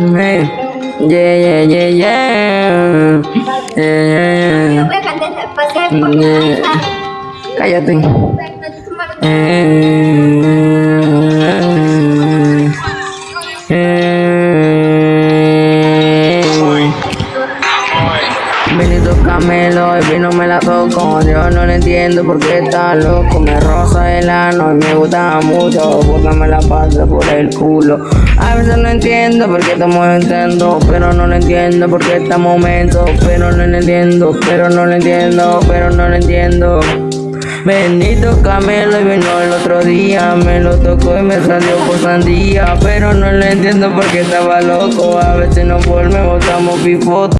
Yeah, yeah, yeah, yeah. Yeah, Voy a yeah, yeah. Cállate. Eh, eh. Benito Camelo, el vino me la toco. Yo no lo entiendo porque está loco. Me roza el ano y me gusta mucho. Porque me la pasa por el culo. A veces no entiendo por qué estamos entrando. Pero no lo entiendo porque este momento. Pero no lo entiendo, pero no lo entiendo, pero no lo entiendo. Bendito Camelo y vino el otro día, me lo tocó y me salió por sandía, pero no lo entiendo porque estaba loco, a veces no por me botamos pifoto.